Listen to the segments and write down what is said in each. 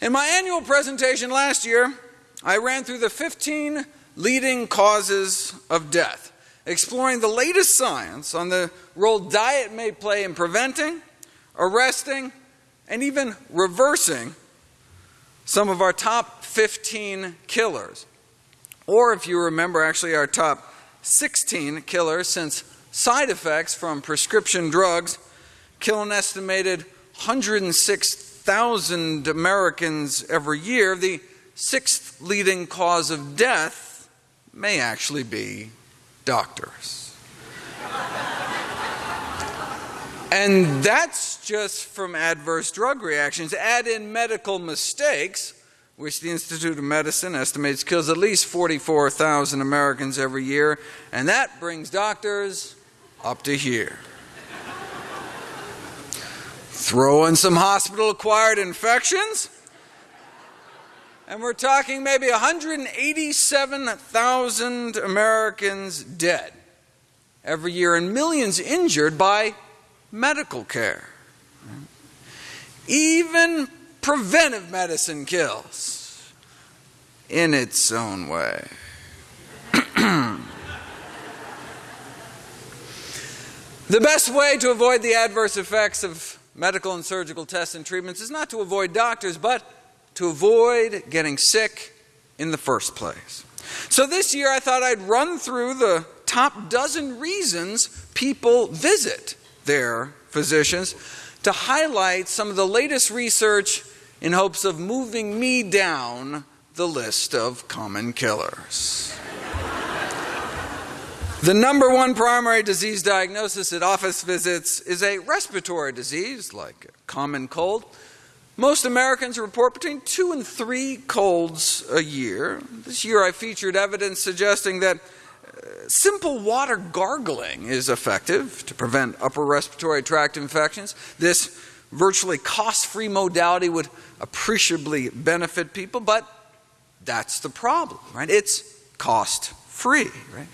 In my annual presentation last year, I ran through the 15 leading causes of death, exploring the latest science on the role diet may play in preventing, arresting, and even reversing some of our top 15 killers. Or, if you remember, actually, our top 16 killers, since side effects from prescription drugs kill an estimated 106,000 Americans every year, the sixth leading cause of death may actually be doctors. and that's just from adverse drug reactions. Add in medical mistakes, which the Institute of Medicine estimates kills at least 44,000 Americans every year, and that brings doctors up to here. Throw in some hospital acquired infections, and we're talking maybe 187,000 Americans dead every year and millions injured by medical care. Even preventive medicine kills in its own way. the best way to avoid the adverse effects of medical and surgical tests and treatments is not to avoid doctors, but to avoid getting sick in the first place. So this year I thought I'd run through the top dozen reasons people visit their physicians to highlight some of the latest research in hopes of moving me down the list of common killers. The number one primary disease diagnosis at office visits is a respiratory disease like a common cold. Most Americans report between two and three colds a year. This year I featured evidence suggesting that uh, simple water gargling is effective to prevent upper respiratory tract infections. This virtually cost free modality would appreciably benefit people, but that's the problem, right? It's cost free, right?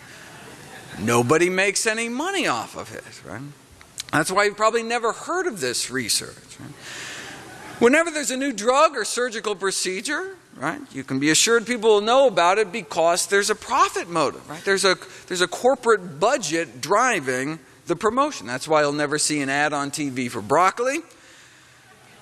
Nobody makes any money off of it, right? That's why you've probably never heard of this research. Right? Whenever there's a new drug or surgical procedure, right, you can be assured people will know about it because there's a profit motive, right? There's a, there's a corporate budget driving the promotion. That's why you'll never see an ad on TV for broccoli,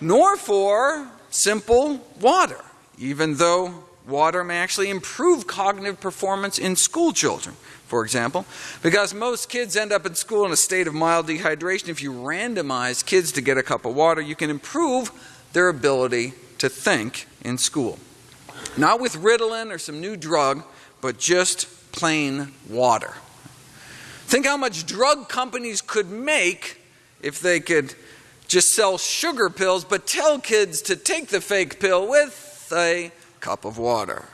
nor for simple water, even though water may actually improve cognitive performance in school children, for example, because most kids end up in school in a state of mild dehydration. If you randomize kids to get a cup of water, you can improve their ability to think in school. Not with Ritalin or some new drug, but just plain water. Think how much drug companies could make if they could just sell sugar pills, but tell kids to take the fake pill with a cup of water.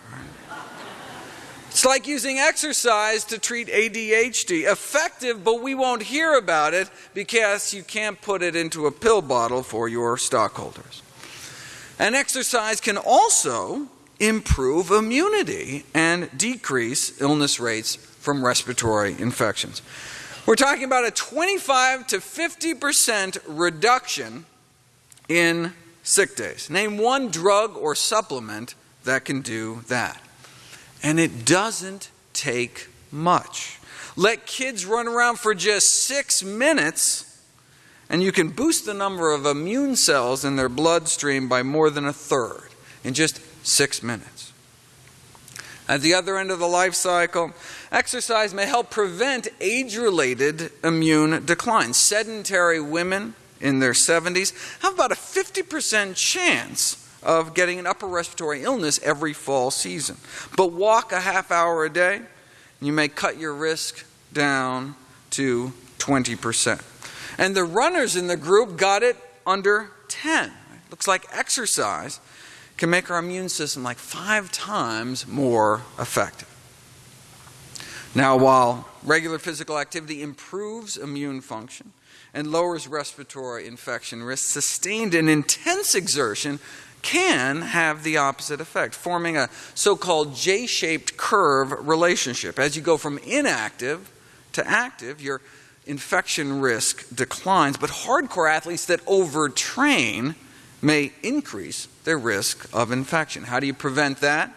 It's like using exercise to treat ADHD. Effective, but we won't hear about it because you can't put it into a pill bottle for your stockholders. And exercise can also improve immunity and decrease illness rates from respiratory infections. We're talking about a 25 to 50% reduction in sick days. Name one drug or supplement that can do that. And it doesn't take much. Let kids run around for just six minutes and you can boost the number of immune cells in their bloodstream by more than a third in just six minutes. At the other end of the life cycle, exercise may help prevent age related immune decline. Sedentary women in their 70s have about a 50% chance of getting an upper respiratory illness every fall season. But walk a half hour a day, and you may cut your risk down to 20%. And the runners in the group got it under 10. It Looks like exercise can make our immune system like five times more effective. Now, while regular physical activity improves immune function and lowers respiratory infection risk, sustained and intense exertion can have the opposite effect, forming a so called J shaped curve relationship. As you go from inactive to active, your infection risk declines, but hardcore athletes that overtrain may increase their risk of infection. How do you prevent that?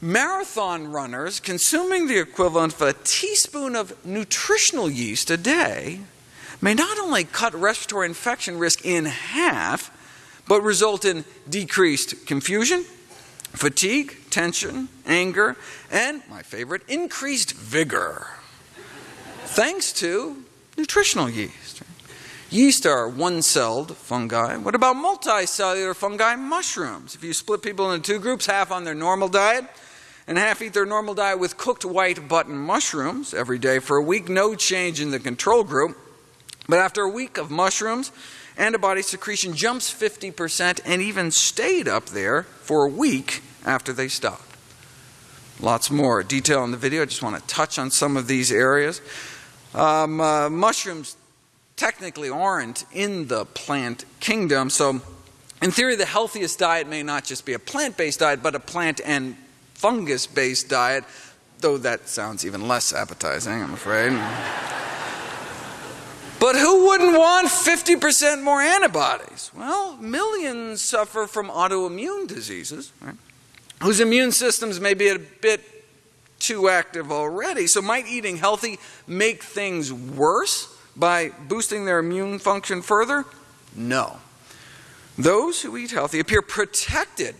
Marathon runners consuming the equivalent of a teaspoon of nutritional yeast a day may not only cut respiratory infection risk in half, but result in decreased confusion, fatigue, tension, anger, and my favorite, increased vigor. Thanks to nutritional yeast. Yeast are one celled fungi. What about multicellular fungi? Mushrooms. If you split people into two groups, half on their normal diet and half eat their normal diet with cooked white button mushrooms every day for a week, no change in the control group. But after a week of mushrooms, antibody secretion jumps 50% and even stayed up there for a week after they stopped. Lots more detail in the video. I just want to touch on some of these areas. Um, uh, mushrooms technically aren't in the plant kingdom. So, in theory, the healthiest diet may not just be a plant based diet, but a plant and fungus based diet, though that sounds even less appetizing, I'm afraid. But who wouldn't want 50% more antibodies? Well, millions suffer from autoimmune diseases, right? whose immune systems may be a bit too active already. So, might eating healthy make things worse? by boosting their immune function further? No. Those who eat healthy appear protected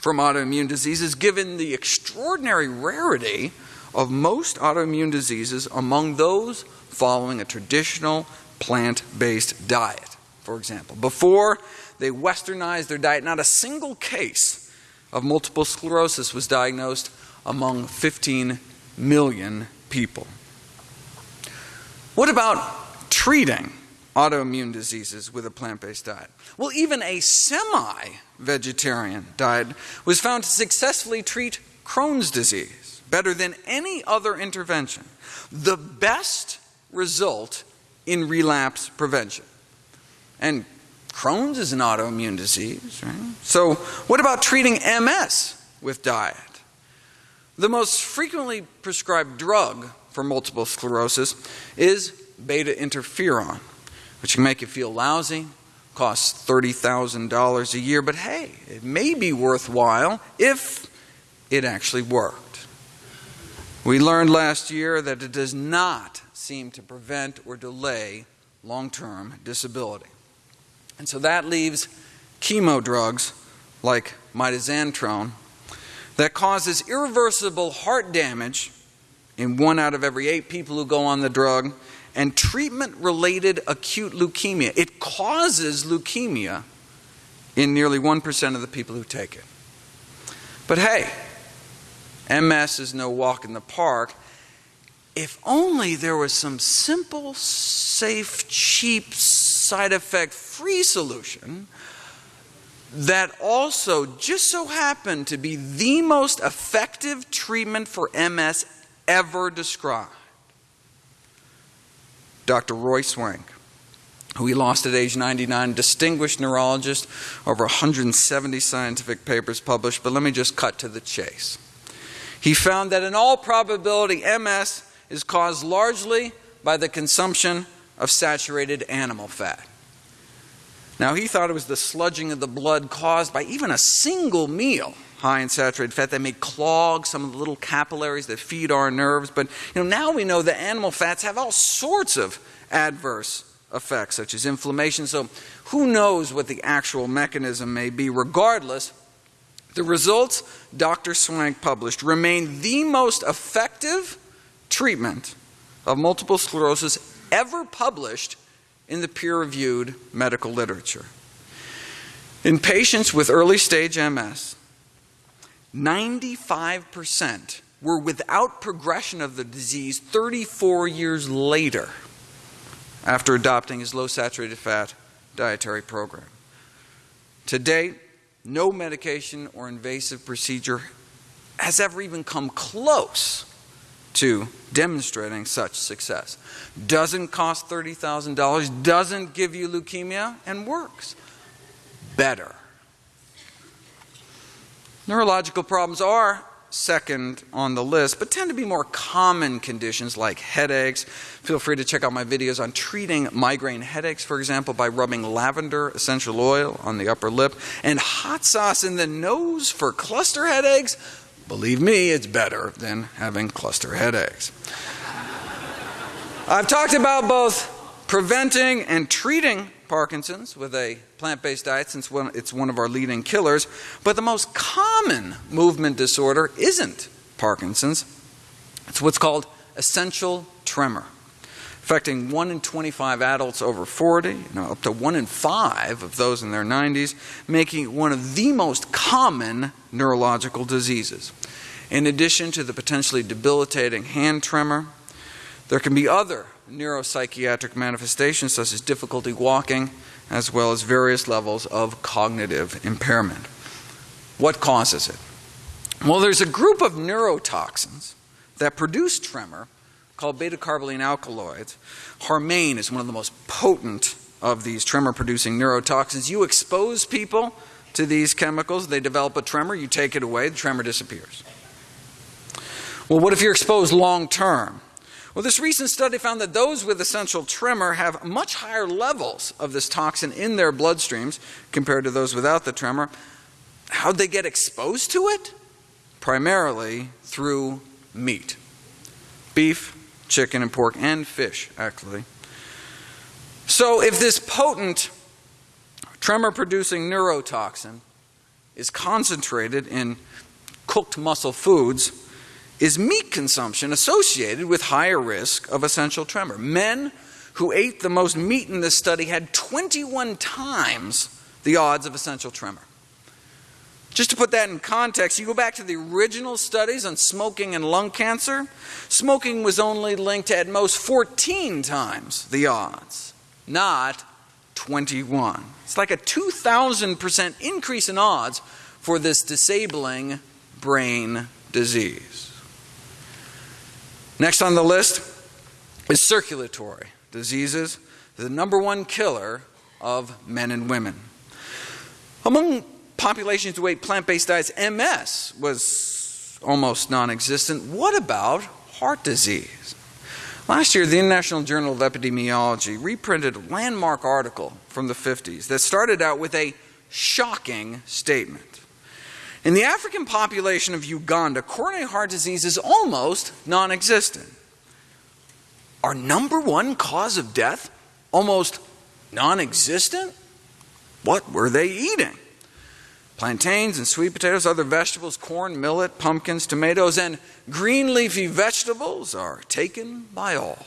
from autoimmune diseases given the extraordinary rarity of most autoimmune diseases among those following a traditional plant based diet. For example, before they westernized their diet, not a single case of multiple sclerosis was diagnosed among 15 million people. What about treating autoimmune diseases with a plant based diet? Well, even a semi vegetarian diet was found to successfully treat Crohn's disease better than any other intervention. The best result in relapse prevention. And Crohn's is an autoimmune disease, right? So, what about treating MS with diet? The most frequently prescribed drug for multiple sclerosis is beta interferon, which can make you feel lousy, costs $30,000 a year, but hey, it may be worthwhile if it actually worked. We learned last year that it does not seem to prevent or delay long term disability. And so that leaves chemo drugs like mitoxantrone that causes irreversible heart damage in one out of every eight people who go on the drug, and treatment related acute leukemia. It causes leukemia in nearly 1% of the people who take it. But hey, MS is no walk in the park. If only there was some simple, safe, cheap, side effect free solution that also just so happened to be the most effective treatment for MS ever described. Dr. Roy Swank, who we lost at age 99, distinguished neurologist, over 170 scientific papers published, but let me just cut to the chase. He found that in all probability, MS is caused largely by the consumption of saturated animal fat. Now, he thought it was the sludging of the blood caused by even a single meal high in saturated fat that may clog some of the little capillaries that feed our nerves. But you know, now we know that animal fats have all sorts of adverse effects, such as inflammation. So who knows what the actual mechanism may be? Regardless, the results Dr. Swank published remain the most effective treatment of multiple sclerosis ever published in the peer reviewed medical literature. In patients with early stage MS, 95% were without progression of the disease 34 years later after adopting his low saturated fat dietary program. To date, no medication or invasive procedure has ever even come close to demonstrating such success. Doesn't cost $30,000, doesn't give you leukemia, and works better. Neurological problems are second on the list, but tend to be more common conditions like headaches. Feel free to check out my videos on treating migraine headaches, for example, by rubbing lavender essential oil on the upper lip and hot sauce in the nose for cluster headaches. Believe me, it's better than having cluster headaches. I've talked about both preventing and treating Parkinson's with a plant based diet since it's one of our leading killers. But the most common movement disorder isn't Parkinson's, it's what's called essential tremor, affecting 1 in 25 adults over 40, you know, up to 1 in 5 of those in their 90s, making it one of the most common neurological diseases. In addition to the potentially debilitating hand tremor, there can be other neuropsychiatric manifestations such as difficulty walking, as well as various levels of cognitive impairment. What causes it? Well, there's a group of neurotoxins that produce tremor called beta carboline alkaloids. Harmane is one of the most potent of these tremor producing neurotoxins. You expose people to these chemicals, they develop a tremor, you take it away, the tremor disappears. Well, what if you're exposed long term? Well, this recent study found that those with essential tremor have much higher levels of this toxin in their bloodstreams compared to those without the tremor. How'd they get exposed to it? Primarily through meat beef, chicken, and pork, and fish, actually. So, if this potent tremor producing neurotoxin is concentrated in cooked muscle foods, is meat consumption associated with higher risk of essential tremor. Men who ate the most meat in this study had 21 times the odds of essential tremor. Just to put that in context, you go back to the original studies on smoking and lung cancer, smoking was only linked to at most 14 times the odds, not 21. It's like a 2,000% increase in odds for this disabling brain disease. Next on the list is circulatory diseases, the number one killer of men and women. Among populations who ate plant based diets, MS was almost non existent. What about heart disease? Last year, the International Journal of Epidemiology reprinted a landmark article from the 50s that started out with a shocking statement. In the African population of Uganda, coronary heart disease is almost non existent. Our number one cause of death almost non existent? What were they eating? Plantains and sweet potatoes, other vegetables, corn, millet, pumpkins, tomatoes, and green leafy vegetables are taken by all.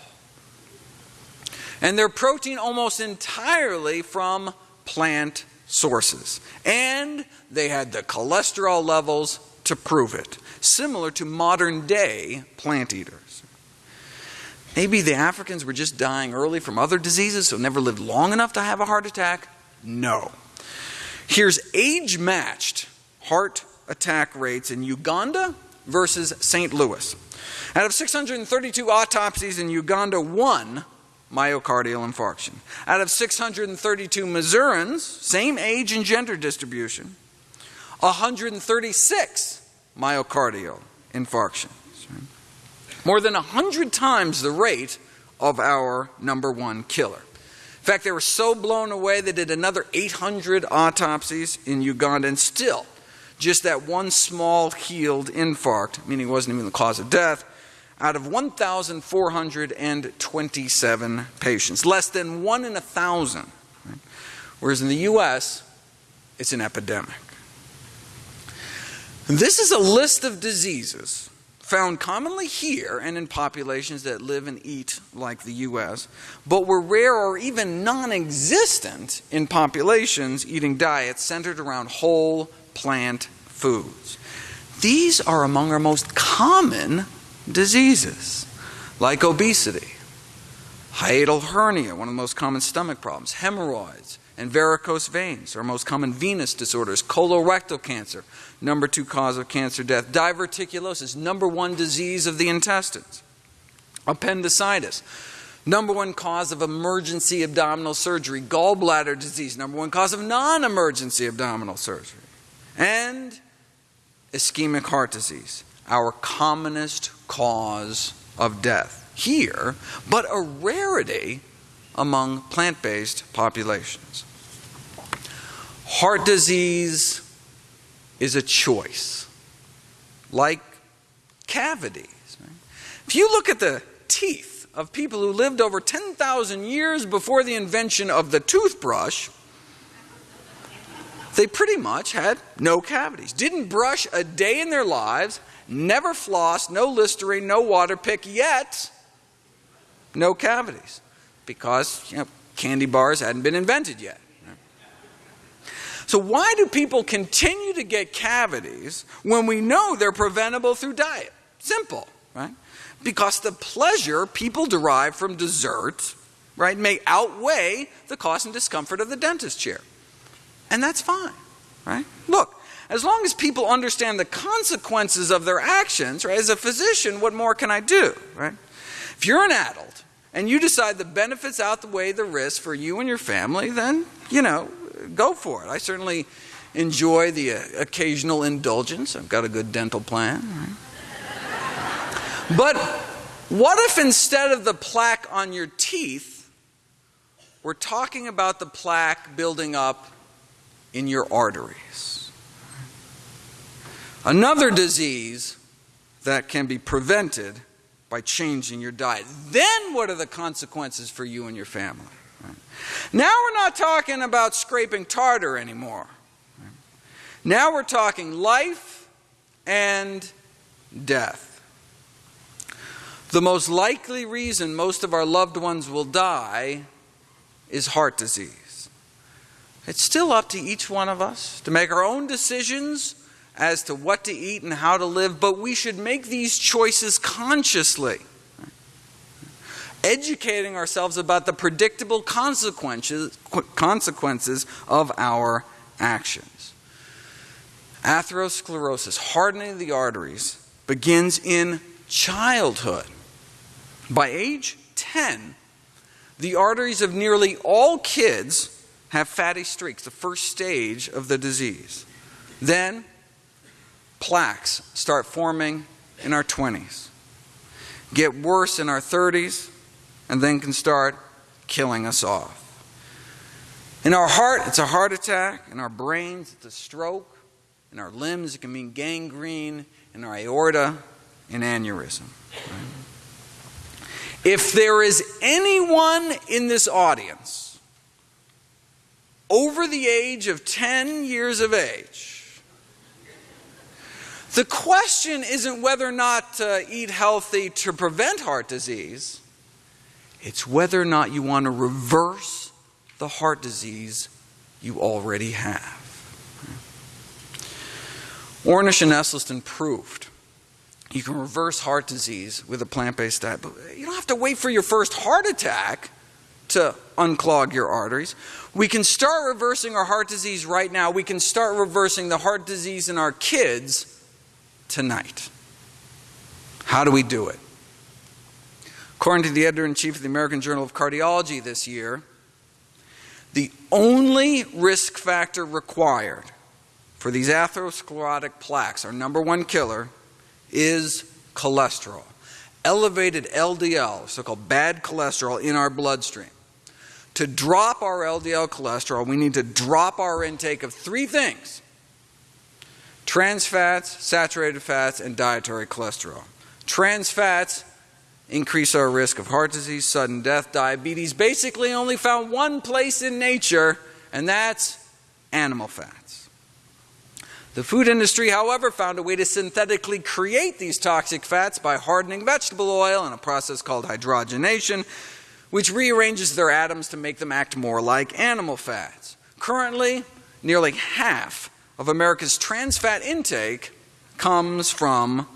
And their protein almost entirely from plant sources. And they had the cholesterol levels to prove it, similar to modern day plant eaters. Maybe the Africans were just dying early from other diseases, so never lived long enough to have a heart attack? No. Here's age matched heart attack rates in Uganda versus St. Louis. Out of 632 autopsies in Uganda, one myocardial infarction. Out of 632 Missourians, same age and gender distribution, 136 myocardial infarctions. More than 100 times the rate of our number one killer. In fact, they were so blown away they did another 800 autopsies in Uganda, and still, just that one small healed infarct, meaning it wasn't even the cause of death, out of 1,427 patients, less than one in a thousand. Right? Whereas in the US, it's an epidemic. This is a list of diseases found commonly here and in populations that live and eat like the US, but were rare or even non existent in populations eating diets centered around whole plant foods. These are among our most common diseases like obesity, hiatal hernia, one of the most common stomach problems, hemorrhoids, and varicose veins our most common venous disorders, colorectal cancer, number two cause of cancer death, diverticulosis, number one disease of the intestines, appendicitis, number one cause of emergency abdominal surgery, gallbladder disease, number one cause of non emergency abdominal surgery, and ischemic heart disease our commonest cause of death here, but a rarity among plant based populations. Heart disease is a choice, like cavities. If you look at the teeth of people who lived over 10,000 years before the invention of the toothbrush, they pretty much had no cavities. Didn't brush a day in their lives, never flossed, no Listerine, no water pick, yet no cavities because you know, candy bars hadn't been invented yet. So, why do people continue to get cavities when we know they're preventable through diet? Simple, right? Because the pleasure people derive from dessert, right, may outweigh the cost and discomfort of the dentist chair. And that's fine, right? Look, as long as people understand the consequences of their actions, right, as a physician, what more can I do, right? If you're an adult and you decide the benefits outweigh the risks for you and your family, then, you know, go for it. I certainly enjoy the uh, occasional indulgence. I've got a good dental plan. But what if instead of the plaque on your teeth, we're talking about the plaque building up in your arteries? Another disease that can be prevented by changing your diet. Then, what are the consequences for you and your family? Now we're not talking about scraping tartar anymore. Now we're talking life and death. The most likely reason most of our loved ones will die is heart disease. It's still up to each one of us to make our own decisions as to what to eat and how to live, but we should make these choices consciously educating ourselves about the predictable consequences, consequences of our actions. Atherosclerosis, hardening of the arteries, begins in childhood. By age 10, the arteries of nearly all kids have fatty streaks, the first stage of the disease. Then, plaques start forming in our 20s, get worse in our 30s, and then can start killing us off. In our heart, it's a heart attack. In our brains, it's a stroke. In our limbs, it can mean gangrene. In our aorta, an aneurysm. If there is anyone in this audience over the age of 10 years of age, the question isn't whether or not to eat healthy to prevent heart disease. It's whether or not you want to reverse the heart disease you already have. Ornish and Esselstyn proved you can reverse heart disease with a plant based diet, but you don't have to wait for your first heart attack to unclog your arteries. We can start reversing our heart disease right now. We can start reversing the heart disease in our kids tonight. How do we do it? According to the editor in chief of the American Journal of Cardiology this year, the only risk factor required for these atherosclerotic plaques, our number one killer, is cholesterol. Elevated LDL, so called bad cholesterol, in our bloodstream. To drop our LDL cholesterol, we need to drop our intake of three things trans fats, saturated fats, and dietary cholesterol. Trans fats increase our risk of heart disease, sudden death, diabetes, basically only found one place in nature, and that's animal fats. The food industry, however, found a way to synthetically create these toxic fats by hardening vegetable oil in a process called hydrogenation, which rearranges their atoms to make them act more like animal fats. Currently, nearly half of America's trans fat intake comes from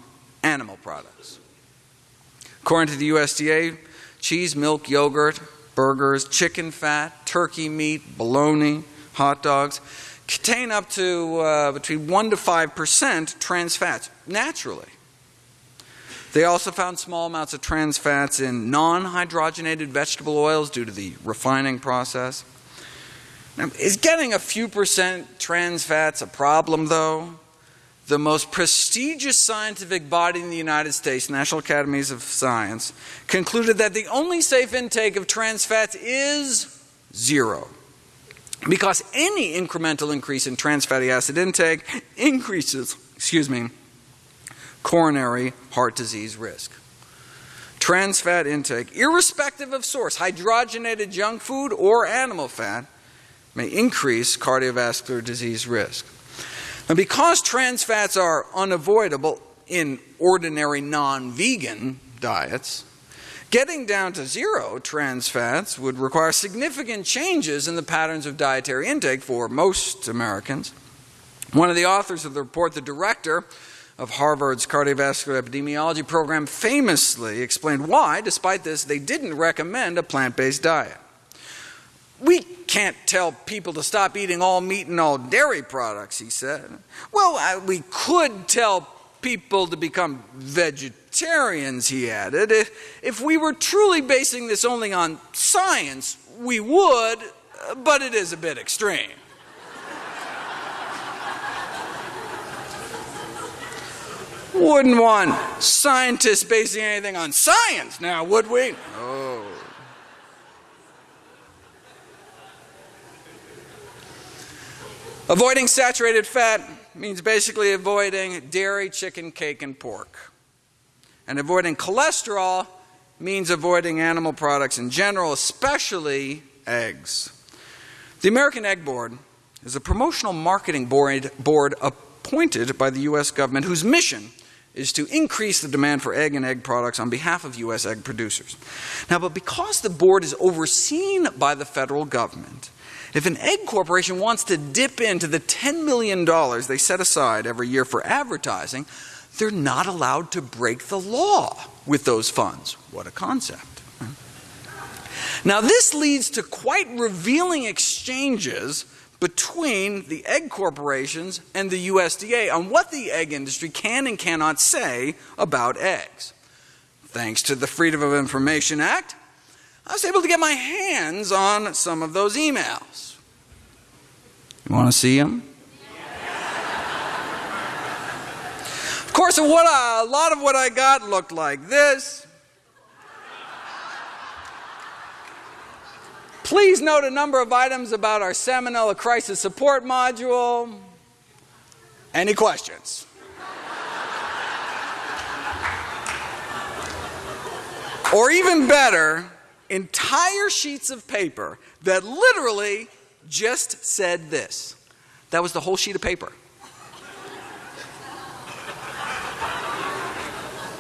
animal products. According to the USDA, cheese, milk, yogurt, burgers, chicken fat, turkey meat, bologna, hot dogs contain up to uh, between 1 to 5% trans fats naturally. They also found small amounts of trans fats in non hydrogenated vegetable oils due to the refining process. Now, is getting a few percent trans fats a problem, though? The most prestigious scientific body in the United States, National Academies of Science, concluded that the only safe intake of trans fats is zero. Because any incremental increase in trans fatty acid intake increases, excuse me, coronary heart disease risk. Trans fat intake, irrespective of source, hydrogenated junk food or animal fat, may increase cardiovascular disease risk. And because trans fats are unavoidable in ordinary non vegan diets, getting down to zero trans fats would require significant changes in the patterns of dietary intake for most Americans. One of the authors of the report, the director of Harvard's cardiovascular epidemiology program, famously explained why, despite this, they didn't recommend a plant based diet. We can't tell people to stop eating all meat and all dairy products, he said. Well, uh, we could tell people to become vegetarians, he added. If, if we were truly basing this only on science, we would, but it is a bit extreme. Wouldn't want scientists basing anything on science now, would we? Oh. Avoiding saturated fat means basically avoiding dairy, chicken, cake, and pork. And avoiding cholesterol means avoiding animal products in general, especially eggs. The American Egg Board is a promotional marketing board, board appointed by the U.S. government whose mission is to increase the demand for egg and egg products on behalf of U.S. egg producers. Now, but because the board is overseen by the federal government, if an egg corporation wants to dip into the $10 million they set aside every year for advertising, they're not allowed to break the law with those funds. What a concept. Now, this leads to quite revealing exchanges between the egg corporations and the USDA on what the egg industry can and cannot say about eggs. Thanks to the Freedom of Information Act, I was able to get my hands on some of those emails. You want to see them? Of course, a lot of what I got looked like this. Please note a number of items about our Salmonella Crisis Support Module. Any questions? or even better, entire sheets of paper that literally just said this. That was the whole sheet of paper.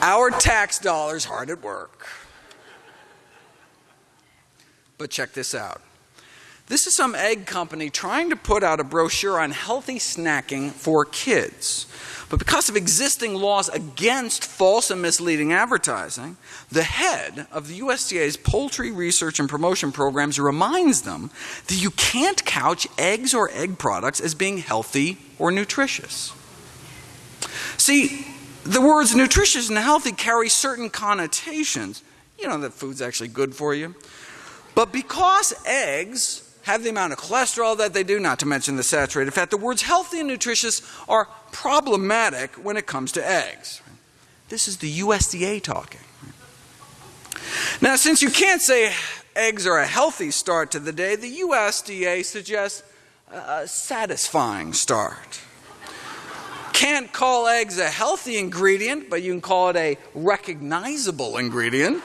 Our tax dollars hard at work. But check this out. This is some egg company trying to put out a brochure on healthy snacking for kids. But because of existing laws against false and misleading advertising, the head of the USDA's Poultry Research and Promotion Programs reminds them that you can't couch eggs or egg products as being healthy or nutritious. See, the words nutritious and healthy carry certain connotations. You know that food's actually good for you. But because eggs have the amount of cholesterol that they do, not to mention the saturated fat. The words healthy and nutritious are problematic when it comes to eggs. This is the USDA talking. Now, since you can't say eggs are a healthy start to the day, the USDA suggests a satisfying start. Can't call eggs a healthy ingredient, but you can call it a recognizable ingredient.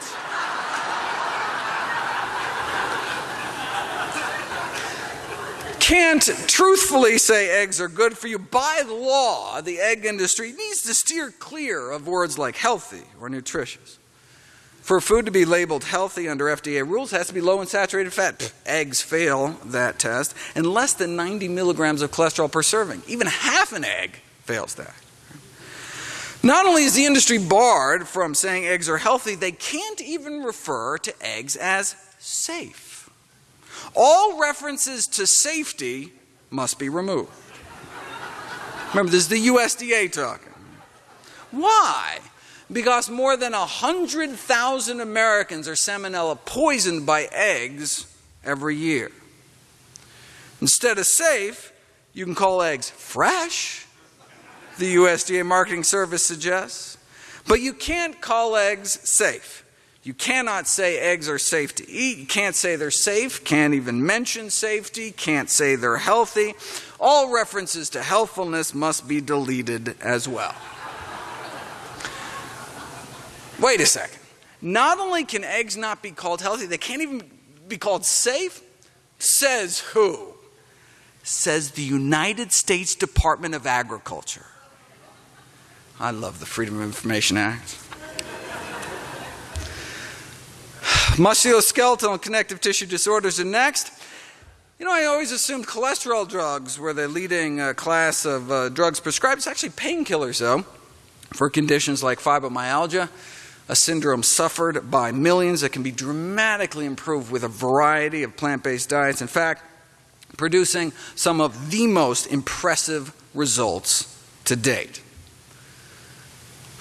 Can't truthfully say eggs are good for you. By the law, the egg industry needs to steer clear of words like healthy or nutritious. For food to be labeled healthy under FDA rules, has to be low in saturated fat. Eggs fail that test, and less than 90 milligrams of cholesterol per serving. Even half an egg fails that. Not only is the industry barred from saying eggs are healthy, they can't even refer to eggs as safe. All references to safety must be removed. Remember, this is the USDA talking. Why? Because more than 100,000 Americans are salmonella poisoned by eggs every year. Instead of safe, you can call eggs fresh, the USDA Marketing Service suggests. But you can't call eggs safe. You cannot say eggs are safe to eat. You can't say they're safe, can't even mention safety, can't say they're healthy. All references to healthfulness must be deleted as well. Wait a second. Not only can eggs not be called healthy, they can't even be called safe. Says who? Says the United States Department of Agriculture. I love the Freedom of Information Act. Musculoskeletal and connective tissue disorders are next. You know, I always assumed cholesterol drugs were the leading uh, class of uh, drugs prescribed. It's actually painkillers, though, for conditions like fibromyalgia, a syndrome suffered by millions that can be dramatically improved with a variety of plant based diets. In fact, producing some of the most impressive results to date.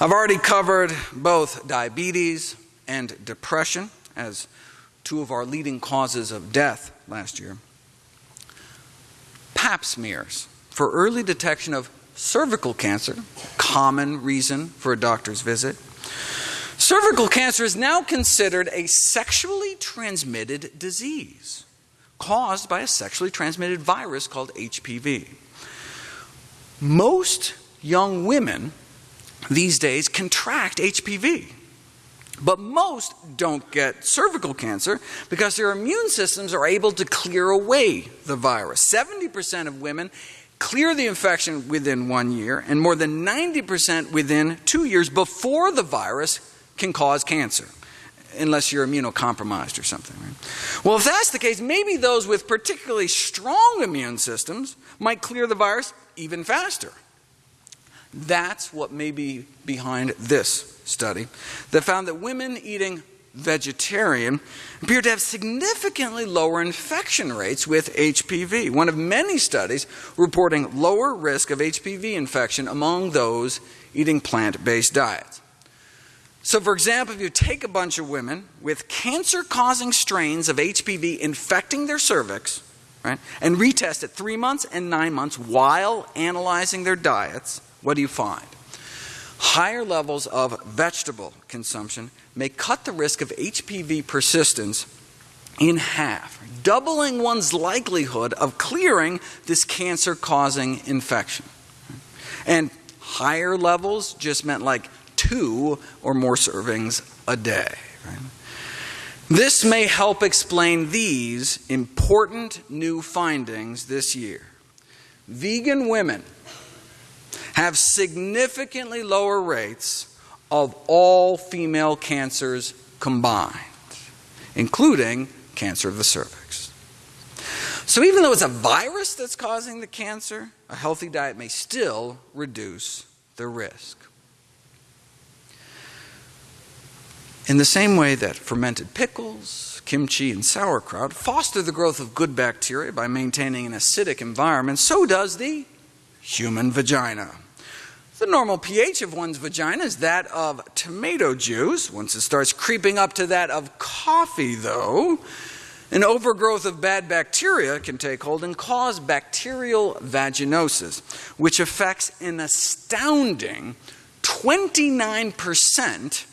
I've already covered both diabetes and depression as two of our leading causes of death last year. pap smears for early detection of cervical cancer, common reason for a doctor's visit. Cervical cancer is now considered a sexually transmitted disease caused by a sexually transmitted virus called HPV. Most young women these days contract HPV. But most don't get cervical cancer because their immune systems are able to clear away the virus. 70% of women clear the infection within one year, and more than 90% within two years before the virus can cause cancer, unless you're immunocompromised or something. Right? Well, if that's the case, maybe those with particularly strong immune systems might clear the virus even faster. That's what may be behind this study that found that women eating vegetarian appear to have significantly lower infection rates with HPV. One of many studies reporting lower risk of HPV infection among those eating plant based diets. So, for example, if you take a bunch of women with cancer causing strains of HPV infecting their cervix, right, and retest at three months and nine months while analyzing their diets, what do you find? Higher levels of vegetable consumption may cut the risk of HPV persistence in half, doubling one's likelihood of clearing this cancer causing infection. And higher levels just meant like two or more servings a day. This may help explain these important new findings this year. Vegan women have significantly lower rates of all female cancers combined, including cancer of the cervix. So, even though it's a virus that's causing the cancer, a healthy diet may still reduce the risk. In the same way that fermented pickles, kimchi, and sauerkraut foster the growth of good bacteria by maintaining an acidic environment, so does the human vagina. The normal pH of one's vagina is that of tomato juice. Once it starts creeping up to that of coffee, though, an overgrowth of bad bacteria can take hold and cause bacterial vaginosis, which affects an astounding 29%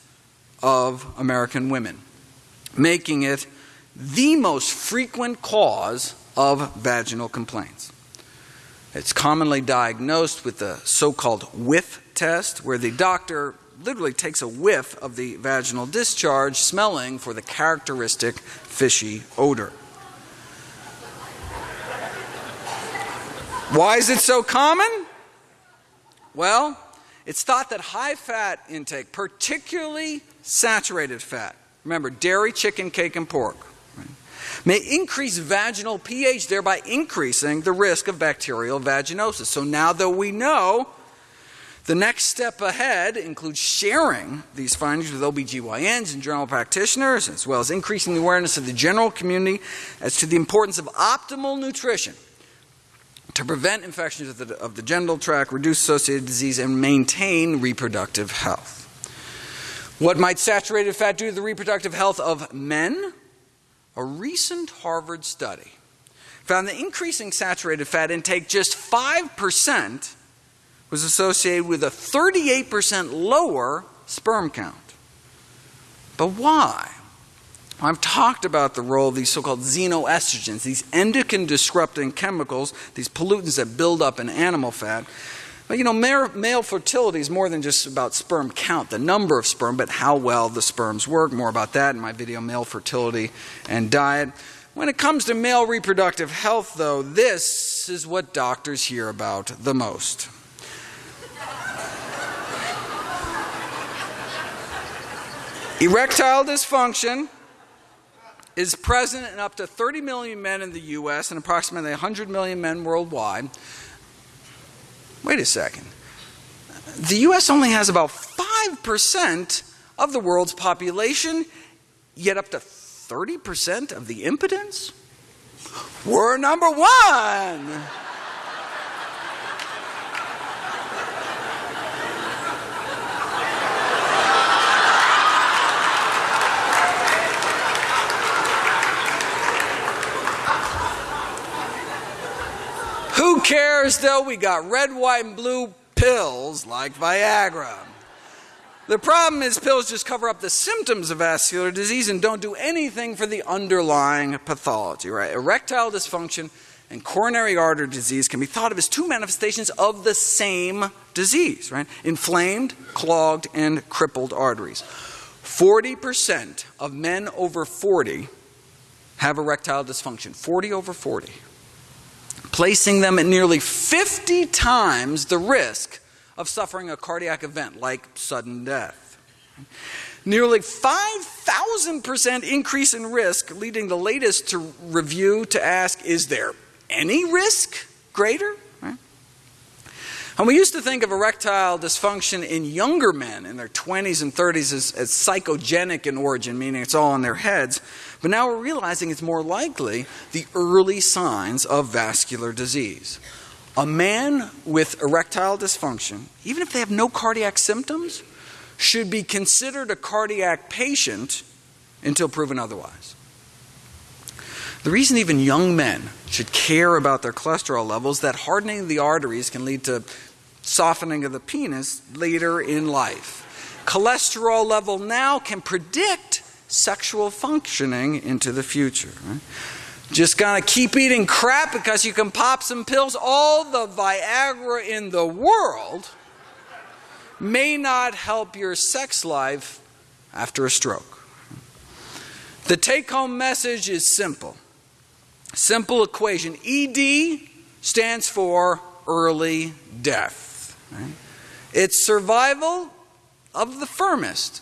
of American women, making it the most frequent cause of vaginal complaints. It's commonly diagnosed with the so called whiff test, where the doctor literally takes a whiff of the vaginal discharge, smelling for the characteristic fishy odor. Why is it so common? Well, it's thought that high fat intake, particularly saturated fat, remember dairy, chicken, cake, and pork, may increase vaginal pH, thereby increasing the risk of bacterial vaginosis. So now that we know, the next step ahead includes sharing these findings with OBGYNs and general practitioners, as well as increasing the awareness of the general community as to the importance of optimal nutrition to prevent infections of the, of the genital tract, reduce associated disease, and maintain reproductive health. What might saturated fat do to the reproductive health of men? A recent Harvard study found that increasing saturated fat intake just 5% was associated with a 38% lower sperm count. But why? I've talked about the role of these so called xenoestrogens, these endocrine disrupting chemicals, these pollutants that build up in animal fat. But you know, male fertility is more than just about sperm count, the number of sperm, but how well the sperms work. More about that in my video, Male Fertility and Diet. When it comes to male reproductive health, though, this is what doctors hear about the most. Erectile dysfunction is present in up to 30 million men in the U.S. and approximately 100 million men worldwide. Wait a second. The U.S. only has about 5% of the world's population, yet up to 30% of the impotence? We're number one. Who cares though? We got red, white, and blue pills like Viagra. The problem is pills just cover up the symptoms of vascular disease and don't do anything for the underlying pathology, right? Erectile dysfunction and coronary artery disease can be thought of as two manifestations of the same disease, right? Inflamed, clogged, and crippled arteries. 40% of men over 40 have erectile dysfunction. 40 over 40 placing them at nearly 50 times the risk of suffering a cardiac event like sudden death. Nearly 5,000% increase in risk, leading the latest to review to ask, is there any risk greater? And we used to think of erectile dysfunction in younger men in their 20s and 30s as, as, psychogenic in origin, meaning it's all in their heads. But now we're realizing it's more likely the early signs of vascular disease. A man with erectile dysfunction, even if they have no cardiac symptoms, should be considered a cardiac patient until proven otherwise. The reason even young men should care about their cholesterol levels is that hardening of the arteries can lead to softening of the penis later in life. Cholesterol level now can predict sexual functioning into the future. Right? Just gonna keep eating crap because you can pop some pills. All the Viagra in the world may not help your sex life after a stroke. The take home message is simple. Simple equation. ED stands for early death. Right? It's survival of the firmest.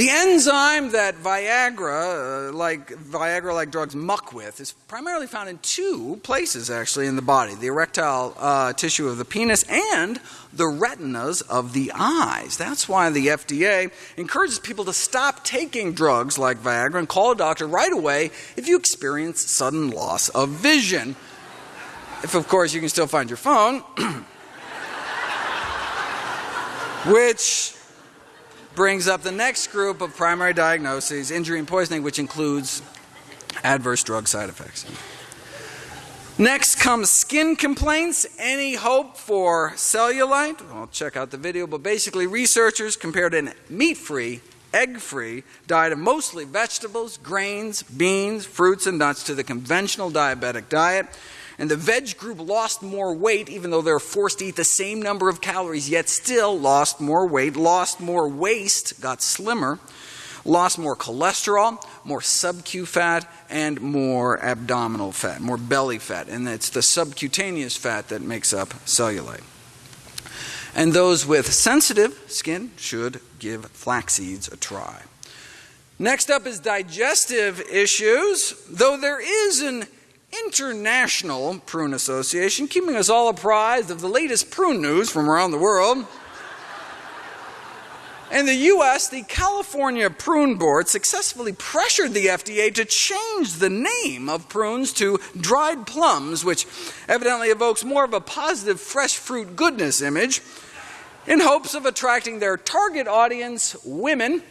The enzyme that Viagra, uh, like Viagra like drugs muck with, is primarily found in two places actually in the body the erectile uh, tissue of the penis and the retinas of the eyes. That's why the FDA encourages people to stop taking drugs like Viagra and call a doctor right away if you experience sudden loss of vision. If, of course, you can still find your phone. Which brings up the next group of primary diagnoses injury and poisoning, which includes adverse drug side effects. Next comes skin complaints. Any hope for cellulite? I'll check out the video, but basically, researchers compared a meat free, egg free diet of mostly vegetables, grains, beans, fruits, and nuts to the conventional diabetic diet and the veg group lost more weight, even though they're forced to eat the same number of calories, yet still lost more weight, lost more waist, got slimmer, lost more cholesterol, more sub-Q fat, and more abdominal fat, more belly fat. And it's the subcutaneous fat that makes up cellulite. And those with sensitive skin should give flax seeds a try. Next up is digestive issues. Though there is an International Prune Association, keeping us all apprised of the latest prune news from around the world. In the U.S., the California Prune Board successfully pressured the FDA to change the name of prunes to dried plums, which evidently evokes more of a positive fresh fruit goodness image, in hopes of attracting their target audience, women,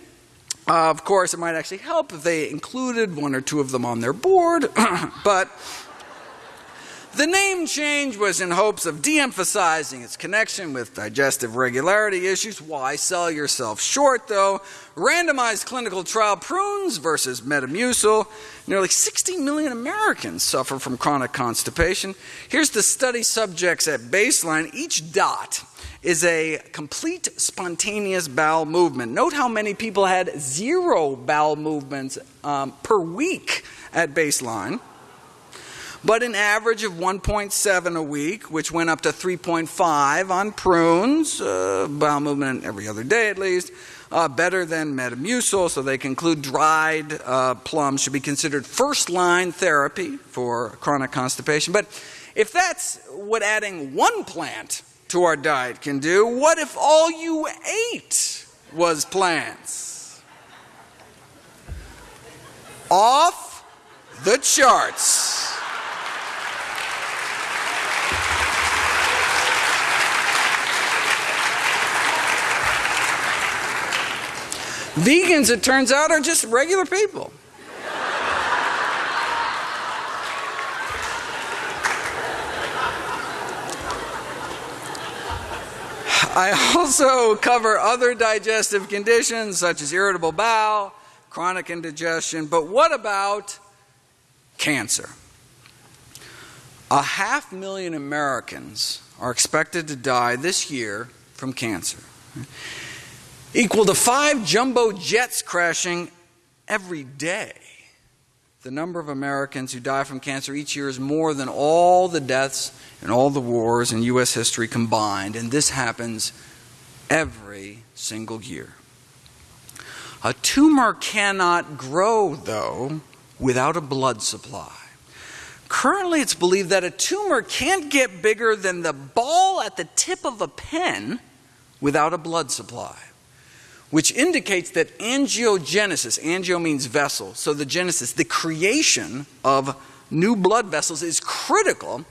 Uh, of course, it might actually help if they included one or two of them on their board, but the name change was in hopes of de emphasizing its connection with digestive regularity issues. Why sell yourself short, though? Randomized clinical trial prunes versus Metamucil. Nearly 60 million Americans suffer from chronic constipation. Here's the study subjects at baseline. Each dot is a complete spontaneous bowel movement. Note how many people had zero bowel movements um, per week at baseline but an average of 1.7 a week, which went up to 3.5 on prunes, uh, bowel movement every other day at least, uh, better than Metamucil, so they conclude dried uh, plums should be considered first line therapy for chronic constipation. But if that's what adding one plant to our diet can do, what if all you ate was plants? Off the charts. Vegans, it turns out, are just regular people. I also cover other digestive conditions such as irritable bowel, chronic indigestion, but what about cancer? A half million Americans are expected to die this year from cancer equal to five jumbo jets crashing every day. The number of Americans who die from cancer each year is more than all the deaths and all the wars in U.S. history combined, and this happens every single year. A tumor cannot grow, though, without a blood supply. Currently, it's believed that a tumor can't get bigger than the ball at the tip of a pen without a blood supply which indicates that angiogenesis, angio means vessel, so the genesis, the creation of new blood vessels is critical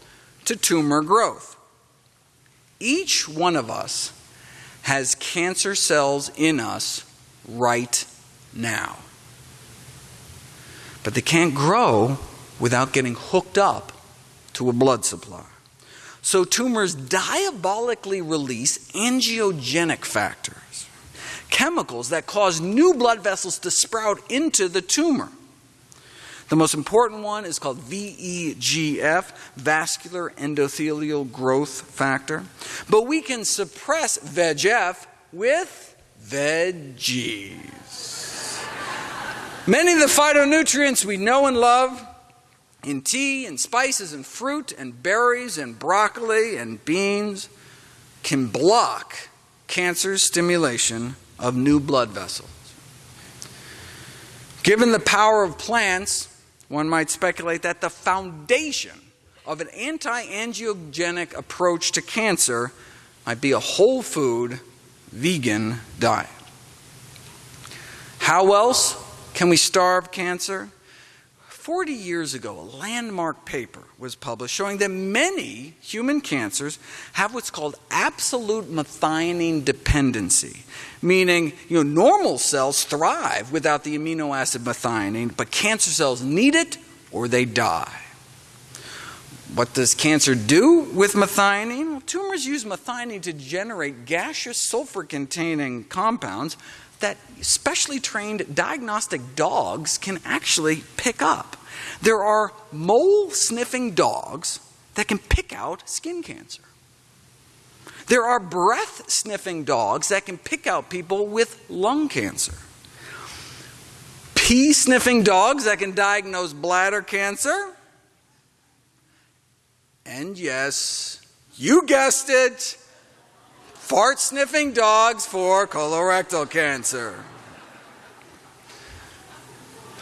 to tumor growth. Each one of us has cancer cells in us right now. But they can't grow without getting hooked up to a blood supply. So tumors diabolically release angiogenic factors chemicals that cause new blood vessels to sprout into the tumor. The most important one is called VEGF, vascular endothelial growth factor. But we can suppress VEGF with veggies. Many of the phytonutrients we know and love in tea and spices and fruit and berries and broccoli and beans can block cancer stimulation of new blood vessels. Given the power of plants, one might speculate that the foundation of an anti angiogenic approach to cancer might be a whole food, vegan diet. How else can we starve cancer? 40 years ago, a landmark paper was published showing that many human cancers have what's called absolute methionine dependency, meaning you know, normal cells thrive without the amino acid methionine, but cancer cells need it or they die. What does cancer do with methionine? Well, tumors use methionine to generate gaseous sulfur containing compounds that specially trained diagnostic dogs can actually pick up. There are mole sniffing dogs that can pick out skin cancer. There are breath sniffing dogs that can pick out people with lung cancer. Pee sniffing dogs that can diagnose bladder cancer. And yes, you guessed it, fart sniffing dogs for colorectal cancer.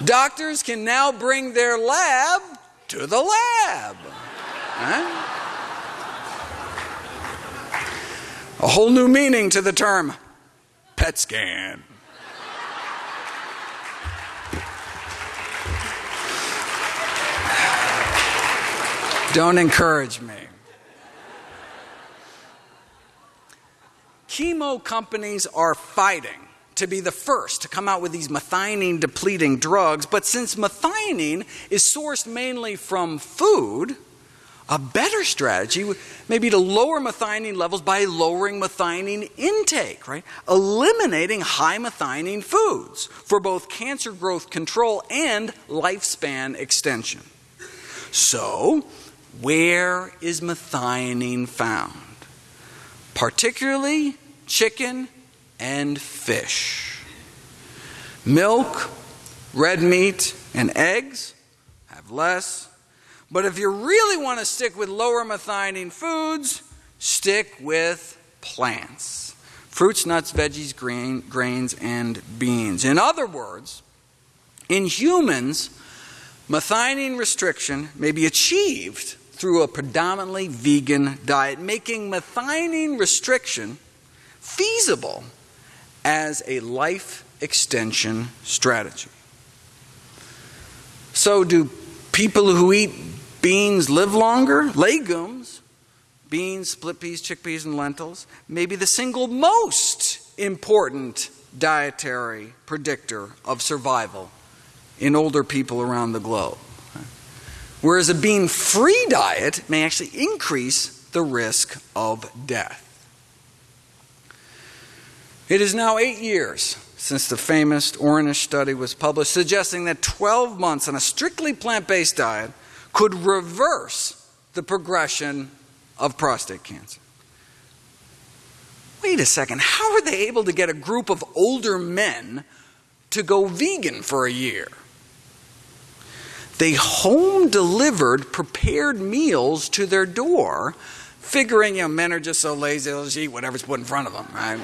Doctors can now bring their lab to the lab. Huh? A whole new meaning to the term PET scan. Don't encourage me. Chemo companies are fighting to be the first to come out with these methionine depleting drugs, but since methionine is sourced mainly from food, a better strategy may be to lower methionine levels by lowering methionine intake, right? Eliminating high methionine foods for both cancer growth control and lifespan extension. So, where is methionine found? Particularly chicken and fish. Milk, red meat, and eggs have less but if you really want to stick with lower methionine foods, stick with plants fruits, nuts, veggies, grain, grains, and beans. In other words, in humans, methionine restriction may be achieved through a predominantly vegan diet, making methionine restriction feasible as a life extension strategy. So, do people who eat Beans live longer. Legumes, beans, split peas, chickpeas, and lentils, may be the single most important dietary predictor of survival in older people around the globe. Whereas a bean free diet may actually increase the risk of death. It is now eight years since the famous Ornish study was published, suggesting that 12 months on a strictly plant based diet could reverse the progression of prostate cancer. Wait a second, how are they able to get a group of older men to go vegan for a year? They home delivered prepared meals to their door, figuring, you know, men are just so lazy, they'll just eat whatever's put in front of them, right?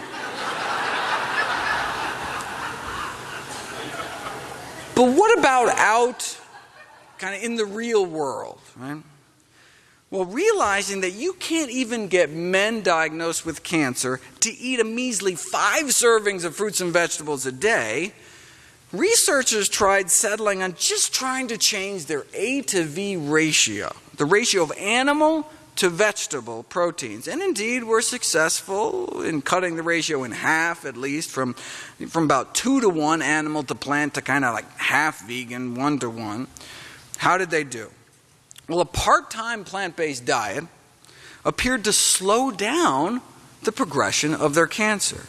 but what about out kind of in the real world, right? Well, realizing that you can't even get men diagnosed with cancer to eat a measly five servings of fruits and vegetables a day, researchers tried settling on just trying to change their A to V ratio, the ratio of animal to vegetable proteins. And indeed, were successful in cutting the ratio in half, at least, from, from about two to one animal to plant to kind of like half vegan, one to one. How did they do? Well, a part time plant based diet appeared to slow down the progression of their cancer.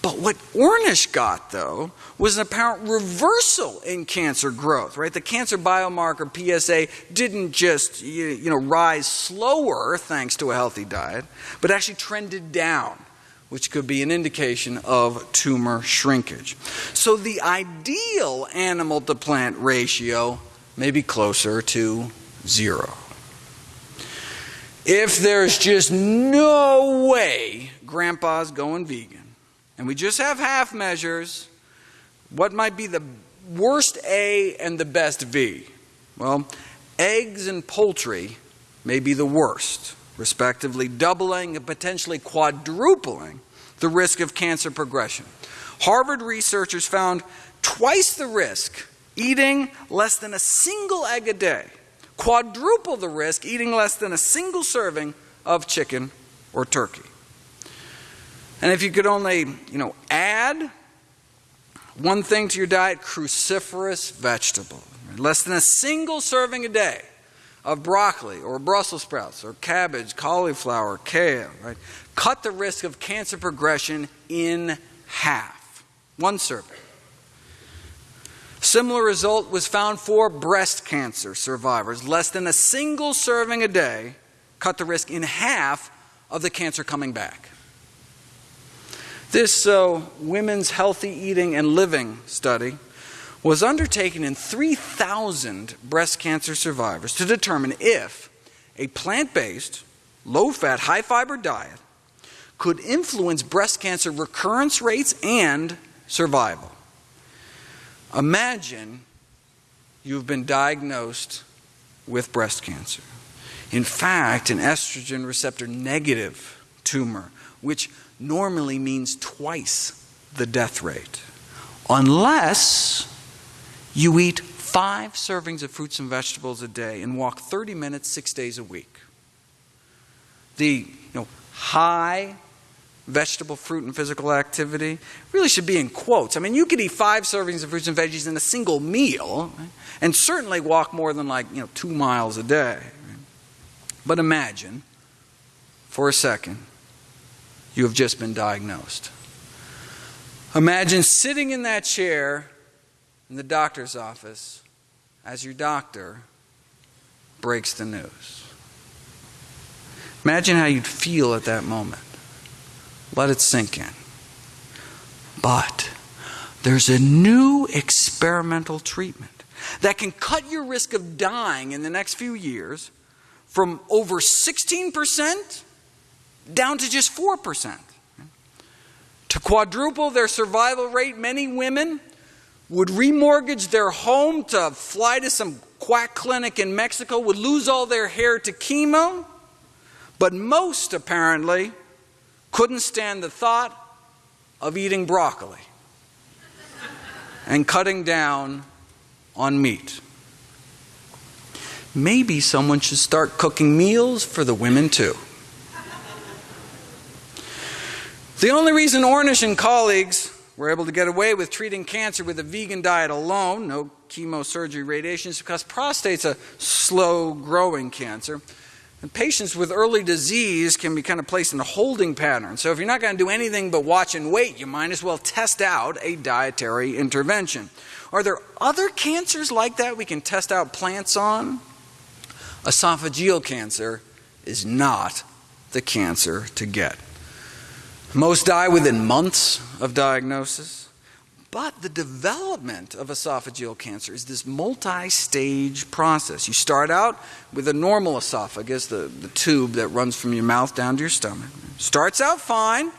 But what Ornish got, though, was an apparent reversal in cancer growth, right? The cancer biomarker PSA didn't just, you know, rise slower thanks to a healthy diet, but actually trended down, which could be an indication of tumor shrinkage. So the ideal animal to plant ratio maybe closer to zero. If there's just no way grandpa's going vegan, and we just have half measures, what might be the worst A and the best V? Well, eggs and poultry may be the worst, respectively, doubling and potentially quadrupling the risk of cancer progression. Harvard researchers found twice the risk eating less than a single egg a day, quadruple the risk eating less than a single serving of chicken or turkey. And if you could only, you know, add one thing to your diet, cruciferous vegetable, less than a single serving a day of broccoli or Brussels sprouts or cabbage, cauliflower, kale, right? Cut the risk of cancer progression in half. One serving. Similar result was found for breast cancer survivors. Less than a single serving a day cut the risk in half of the cancer coming back. This uh, women's healthy eating and living study was undertaken in 3,000 breast cancer survivors to determine if a plant based, low fat, high fiber diet could influence breast cancer recurrence rates and survival. Imagine you've been diagnosed with breast cancer. In fact, an estrogen receptor negative tumor, which normally means twice the death rate, unless you eat five servings of fruits and vegetables a day and walk 30 minutes six days a week. The you know, high vegetable, fruit, and physical activity really should be in quotes. I mean, you could eat five servings of fruits and veggies in a single meal and certainly walk more than like, you know, two miles a day. But imagine for a second you have just been diagnosed. Imagine sitting in that chair in the doctor's office as your doctor breaks the news. Imagine how you'd feel at that moment. Let it sink in. But there's a new experimental treatment that can cut your risk of dying in the next few years from over 16% down to just 4%. To quadruple their survival rate, many women would remortgage their home to fly to some quack clinic in Mexico, would lose all their hair to chemo, but most apparently couldn't stand the thought of eating broccoli and cutting down on meat. Maybe someone should start cooking meals for the women too. The only reason Ornish and colleagues were able to get away with treating cancer with a vegan diet alone, no chemosurgery radiation, is because prostate's a slow growing cancer. And patients with early disease can be kind of placed in a holding pattern. So if you're not going to do anything but watch and wait, you might as well test out a dietary intervention. Are there other cancers like that we can test out plants on? Esophageal cancer is not the cancer to get. Most die within months of diagnosis. But the development of esophageal cancer is this multi stage process. You start out with a normal esophagus, the, the tube that runs from your mouth down to your stomach. Starts out fine.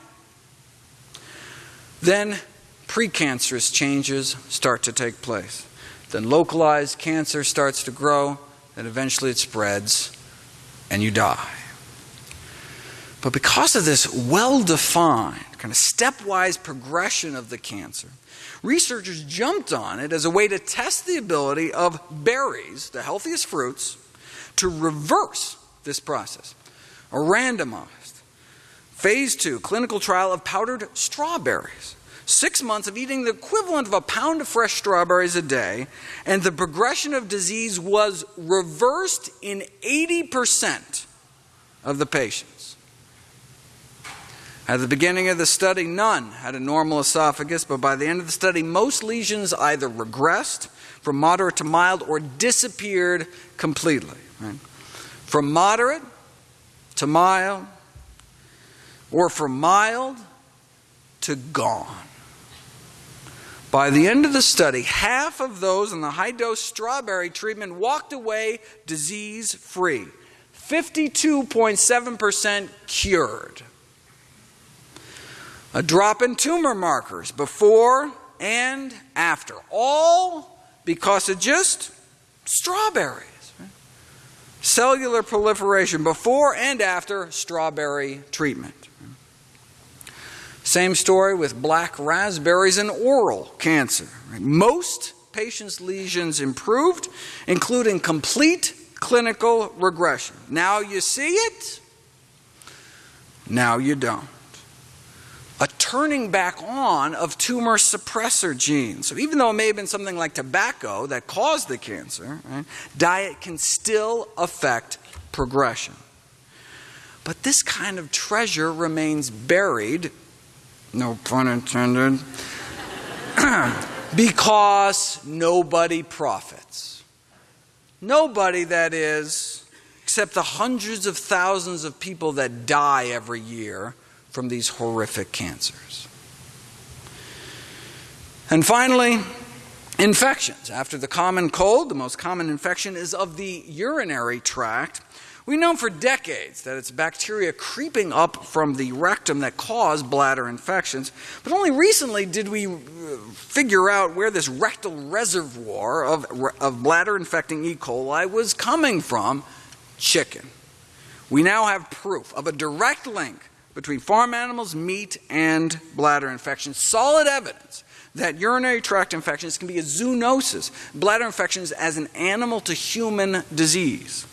Then precancerous changes start to take place. Then localized cancer starts to grow, and eventually it spreads, and you die. But because of this well defined, kind of stepwise progression of the cancer, researchers jumped on it as a way to test the ability of berries, the healthiest fruits, to reverse this process. A randomized, phase two clinical trial of powdered strawberries. Six months of eating the equivalent of a pound of fresh strawberries a day, and the progression of disease was reversed in 80% of the patients. At the beginning of the study, none had a normal esophagus, but by the end of the study, most lesions either regressed from moderate to mild or disappeared completely. Right? From moderate to mild, or from mild to gone. By the end of the study, half of those in the high dose strawberry treatment walked away disease free. 52.7% cured a drop in tumor markers before and after, all because of just strawberries. Cellular proliferation before and after strawberry treatment. Same story with black raspberries and oral cancer. Most patients' lesions improved, including complete clinical regression. Now you see it, now you don't turning back on of tumor suppressor genes. So even though it may have been something like tobacco that caused the cancer, right, diet can still affect progression. But this kind of treasure remains buried, no pun intended, because nobody profits. Nobody, that is, except the hundreds of thousands of people that die every year from these horrific cancers. And finally, infections. After the common cold, the most common infection is of the urinary tract. We know for decades that it's bacteria creeping up from the rectum that cause bladder infections, but only recently did we uh, figure out where this rectal reservoir of, of bladder infecting E. coli was coming from chicken. We now have proof of a direct link between farm animals, meat, and bladder infections. Solid evidence that urinary tract infections can be a zoonosis, bladder infections as an animal to human disease.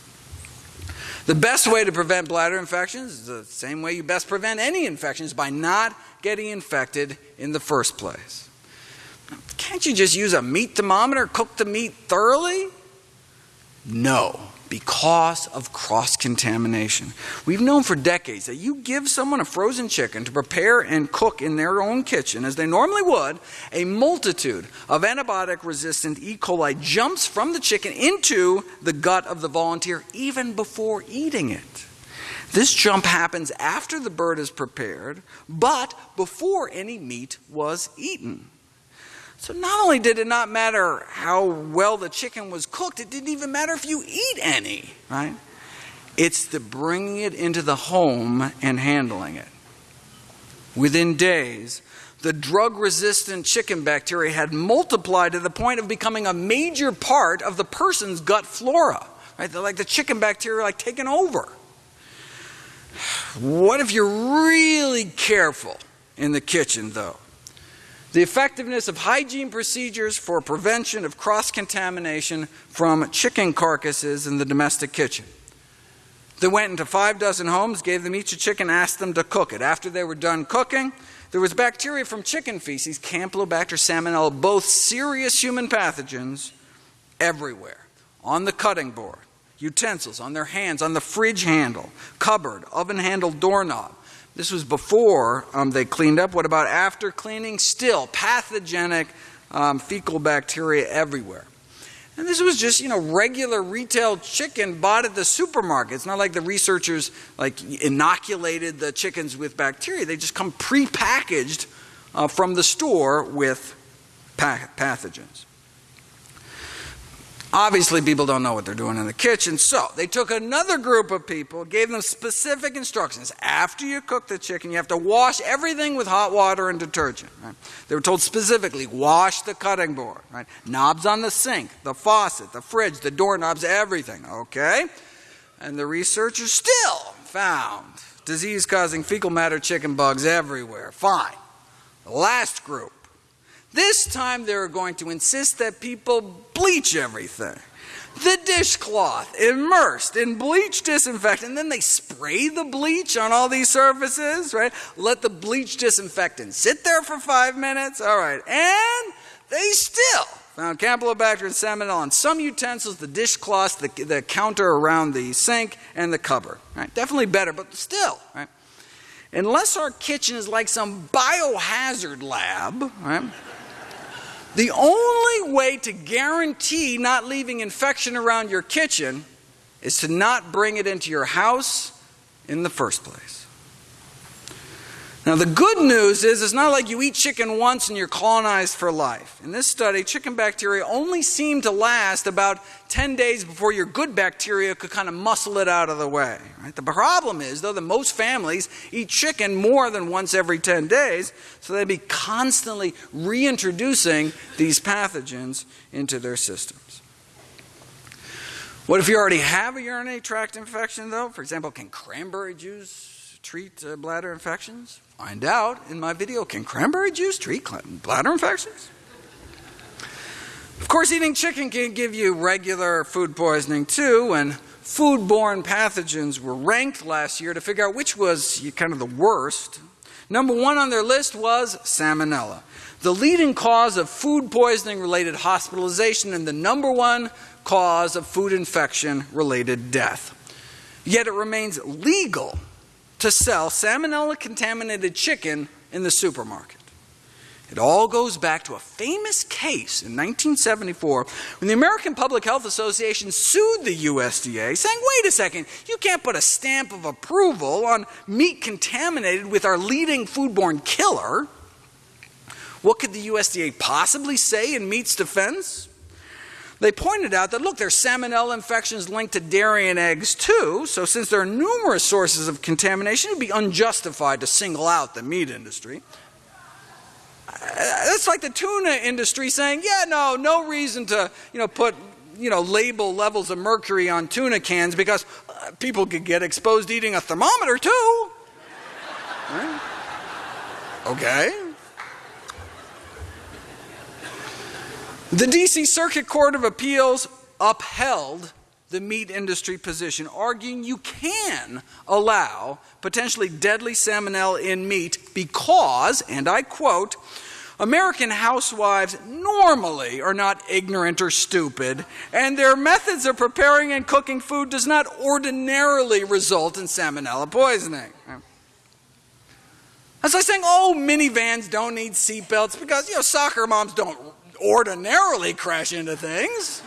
The best way to prevent bladder infections is the same way you best prevent any infections by not getting infected in the first place. Can't you just use a meat thermometer, cook the meat thoroughly? No because of cross contamination. We've known for decades that you give someone a frozen chicken to prepare and cook in their own kitchen, as they normally would, a multitude of antibiotic resistant E. coli jumps from the chicken into the gut of the volunteer even before eating it. This jump happens after the bird is prepared, but before any meat was eaten. So not only did it not matter how well the chicken was cooked, it didn't even matter if you eat any, right? It's the bringing it into the home and handling it. Within days, the drug resistant chicken bacteria had multiplied to the point of becoming a major part of the person's gut flora. Right? They're like the chicken bacteria like taking over. What if you're really careful in the kitchen though? The effectiveness of hygiene procedures for prevention of cross contamination from chicken carcasses in the domestic kitchen. They went into five dozen homes, gave them each a chicken, asked them to cook it. After they were done cooking, there was bacteria from chicken feces, Campylobacter salmonella, both serious human pathogens, everywhere. On the cutting board, utensils, on their hands, on the fridge handle, cupboard, oven handle doorknob. This was before um, they cleaned up. What about after cleaning? Still pathogenic um, fecal bacteria everywhere. And this was just, you know, regular retail chicken bought at the supermarket. It's not like the researchers like inoculated the chickens with bacteria. They just come pre-packaged uh, from the store with pathogens. Obviously, people don't know what they're doing in the kitchen, so they took another group of people, gave them specific instructions. After you cook the chicken, you have to wash everything with hot water and detergent. Right? They were told specifically, wash the cutting board, right? knobs on the sink, the faucet, the fridge, the doorknobs, everything, okay? And the researchers still found disease causing fecal matter chicken bugs everywhere. Fine. The last group this time they're going to insist that people bleach everything. The dishcloth immersed in bleach disinfectant, and then they spray the bleach on all these surfaces, right? Let the bleach disinfectant sit there for five minutes, all right, and they still found Campylobacter and Salmonella on some utensils, the dishcloths, the, the counter around the sink, and the cupboard. Right? Definitely better, but still, right? Unless our kitchen is like some biohazard lab, right? The only way to guarantee not leaving infection around your kitchen is to not bring it into your house in the first place. Now, the good news is it's not like you eat chicken once and you're colonized for life. In this study, chicken bacteria only seem to last about 10 days before your good bacteria could kind of muscle it out of the way. Right? The problem is, though, that most families eat chicken more than once every 10 days, so they'd be constantly reintroducing these pathogens into their systems. What if you already have a urinary tract infection, though? For example, can cranberry juice treat uh, bladder infections? Find out in my video Can cranberry juice treat bladder infections? Of course, eating chicken can give you regular food poisoning too, and foodborne pathogens were ranked last year to figure out which was kind of the worst. Number one on their list was salmonella, the leading cause of food poisoning related hospitalization and the number one cause of food infection related death. Yet it remains legal to sell salmonella contaminated chicken in the supermarket. It all goes back to a famous case in 1974 when the American Public Health Association sued the USDA, saying, wait a second, you can't put a stamp of approval on meat contaminated with our leading foodborne killer. What could the USDA possibly say in meat's defense? They pointed out that, look, there's salmonella infections linked to dairy and eggs too, so since there are numerous sources of contamination, it would be unjustified to single out the meat industry. That's like the tuna industry saying, yeah, no, no reason to, you know, put, you know, label levels of mercury on tuna cans because uh, people could get exposed eating a thermometer too. Right? Okay. The DC Circuit Court of Appeals upheld the meat industry position, arguing you can allow potentially deadly salmonella in meat because, and I quote, American housewives normally are not ignorant or stupid, and their methods of preparing and cooking food does not ordinarily result in salmonella poisoning. That's like saying, oh, minivans don't need seatbelts because, you know, soccer moms don't ordinarily crash into things.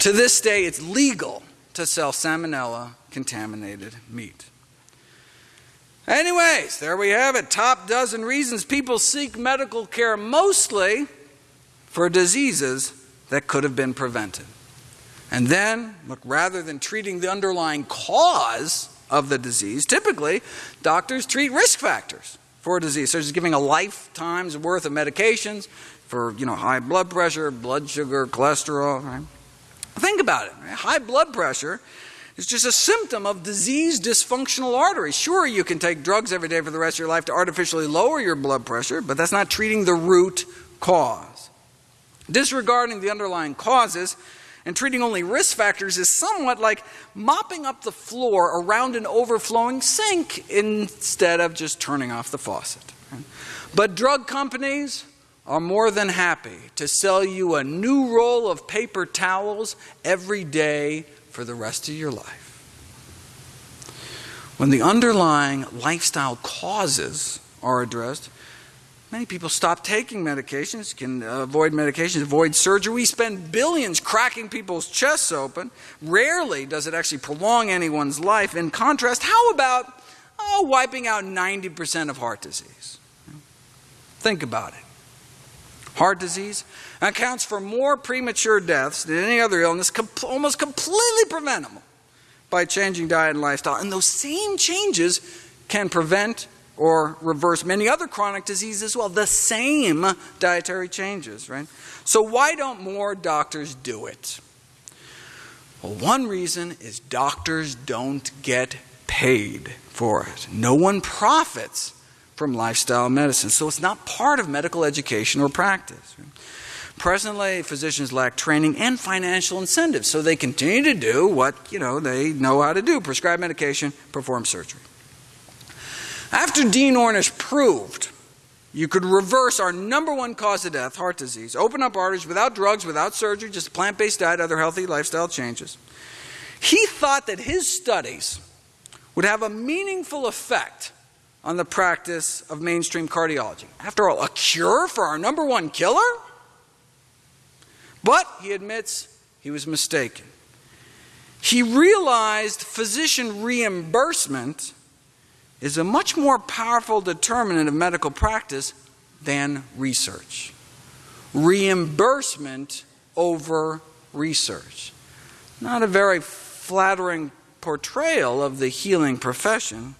to this day, it's legal to sell salmonella contaminated meat. Anyways, there we have it. Top dozen reasons people seek medical care mostly for diseases that could have been prevented. And then, look, rather than treating the underlying cause of the disease, typically doctors treat risk factors for a disease, such as giving a lifetime's worth of medications for, you know, high blood pressure, blood sugar, cholesterol. Right? Think about it. High blood pressure is just a symptom of diseased dysfunctional arteries. Sure, you can take drugs every day for the rest of your life to artificially lower your blood pressure, but that's not treating the root cause. Disregarding the underlying causes and treating only risk factors is somewhat like mopping up the floor around an overflowing sink instead of just turning off the faucet. But drug companies are more than happy to sell you a new roll of paper towels every day for the rest of your life. When the underlying lifestyle causes are addressed, many people stop taking medications, can avoid medications, avoid surgery. We spend billions cracking people's chests open. Rarely does it actually prolong anyone's life. In contrast, how about oh, wiping out 90% of heart disease? Think about it. Heart disease accounts for more premature deaths than any other illness, almost completely preventable by changing diet and lifestyle. And those same changes can prevent or reverse many other chronic diseases as well. The same dietary changes, right? So, why don't more doctors do it? Well, one reason is doctors don't get paid for it. No one profits from lifestyle medicine. So it's not part of medical education or practice. Presently, physicians lack training and financial incentives, so they continue to do what you know they know how to do: prescribe medication, perform surgery. After Dean Ornish proved you could reverse our number one cause of death, heart disease, open up arteries without drugs, without surgery, just a plant-based diet, other healthy lifestyle changes. He thought that his studies would have a meaningful effect on the practice of mainstream cardiology. After all, a cure for our number one killer? But he admits he was mistaken. He realized physician reimbursement is a much more powerful determinant of medical practice than research. Reimbursement over research. Not a very flattering portrayal of the healing profession.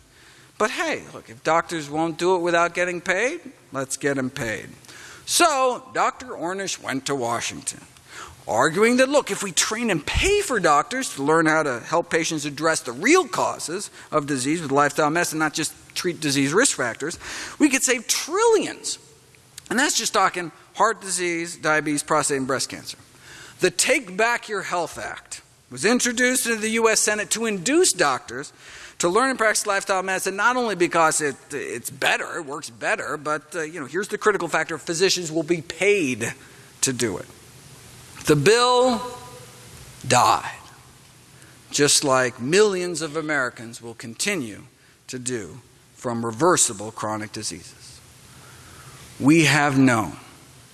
But hey, look, if doctors won't do it without getting paid, let's get them paid. So, Dr. Ornish went to Washington, arguing that, look, if we train and pay for doctors to learn how to help patients address the real causes of disease with lifestyle medicine, not just treat disease risk factors, we could save trillions. And that's just talking heart disease, diabetes, prostate, and breast cancer. The Take Back Your Health Act was introduced into the U.S. Senate to induce doctors to learn and practice lifestyle medicine not only because it, it's better, it works better, but uh, you know, here's the critical factor physicians will be paid to do it. The bill died, just like millions of Americans will continue to do from reversible chronic diseases. We have known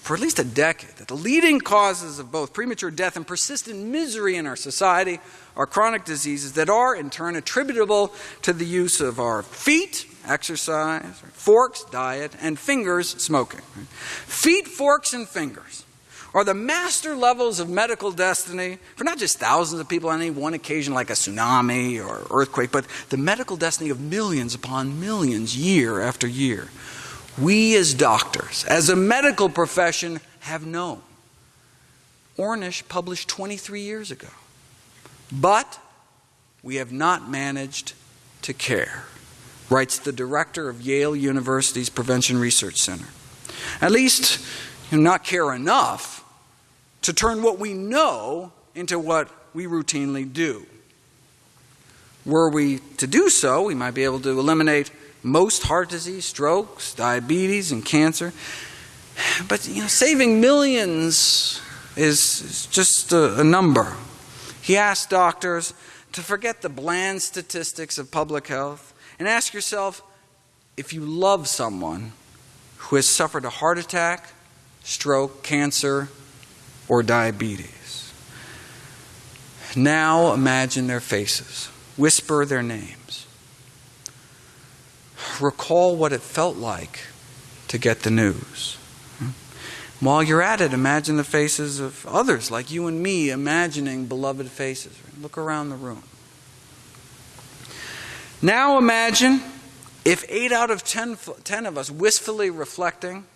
for at least a decade that the leading causes of both premature death and persistent misery in our society are chronic diseases that are, in turn, attributable to the use of our feet, exercise, forks, diet, and fingers, smoking. Feet, forks, and fingers are the master levels of medical destiny for not just thousands of people on any one occasion, like a tsunami or earthquake, but the medical destiny of millions upon millions, year after year we as doctors, as a medical profession, have known. Ornish published 23 years ago. But we have not managed to care, writes the director of Yale University's Prevention Research Center. At least, not care enough to turn what we know into what we routinely do. Were we to do so, we might be able to eliminate most heart disease, strokes, diabetes, and cancer. But you know, saving millions is, is just a, a number. He asked doctors to forget the bland statistics of public health and ask yourself if you love someone who has suffered a heart attack, stroke, cancer, or diabetes. Now imagine their faces, whisper their names. Recall what it felt like to get the news. While you're at it, imagine the faces of others like you and me imagining beloved faces. Look around the room. Now imagine if 8 out of 10, 10 of us wistfully reflecting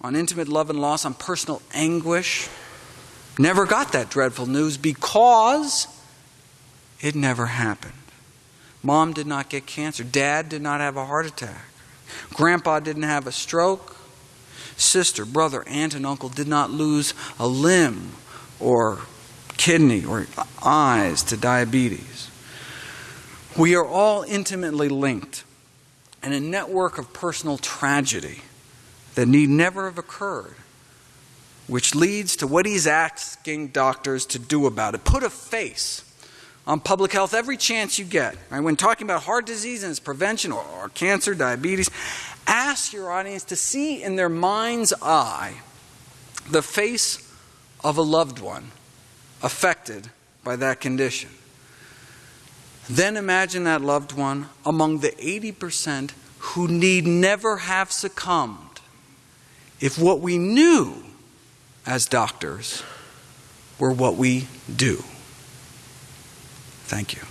on intimate love and loss, on personal anguish, never got that dreadful news because it never happened. Mom did not get cancer. Dad did not have a heart attack. Grandpa didn't have a stroke sister, brother, aunt, and uncle did not lose a limb or kidney or eyes to diabetes. We are all intimately linked in a network of personal tragedy that need never have occurred, which leads to what he's asking doctors to do about it. Put a face on public health every chance you get. Right? When talking about heart disease and its prevention or, or cancer, diabetes, ask your audience to see in their mind's eye the face of a loved one affected by that condition. Then imagine that loved one among the 80% who need never have succumbed if what we knew as doctors were what we do. Thank you.